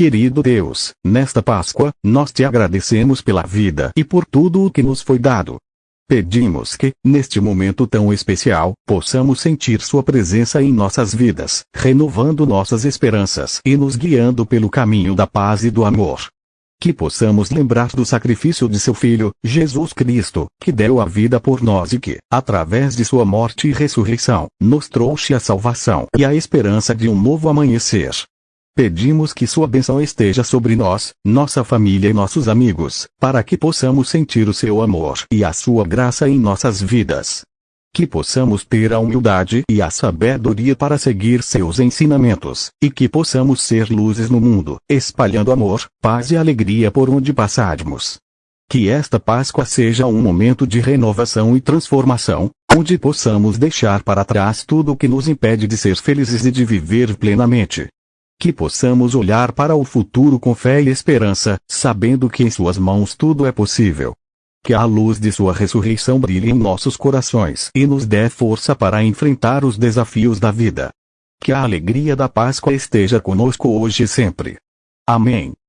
Querido Deus, nesta Páscoa, nós te agradecemos pela vida e por tudo o que nos foi dado. Pedimos que, neste momento tão especial, possamos sentir Sua presença em nossas vidas, renovando nossas esperanças e nos guiando pelo caminho da paz e do amor. Que possamos lembrar do sacrifício de seu Filho, Jesus Cristo, que deu a vida por nós e que, através de sua morte e ressurreição, nos trouxe a salvação e a esperança de um novo amanhecer. Pedimos que sua bênção esteja sobre nós, nossa família e nossos amigos, para que possamos sentir o seu amor e a sua graça em nossas vidas. Que possamos ter a humildade e a sabedoria para seguir seus ensinamentos, e que possamos ser luzes no mundo, espalhando amor, paz e alegria por onde passarmos. Que esta Páscoa seja um momento de renovação e transformação, onde possamos deixar para trás tudo o que nos impede de ser felizes e de viver plenamente que possamos olhar para o futuro com fé e esperança, sabendo que em Suas mãos tudo é possível. Que a luz de Sua ressurreição brilhe em nossos corações e nos dê força para enfrentar os desafios da vida. Que a alegria da Páscoa esteja conosco hoje e sempre. Amém.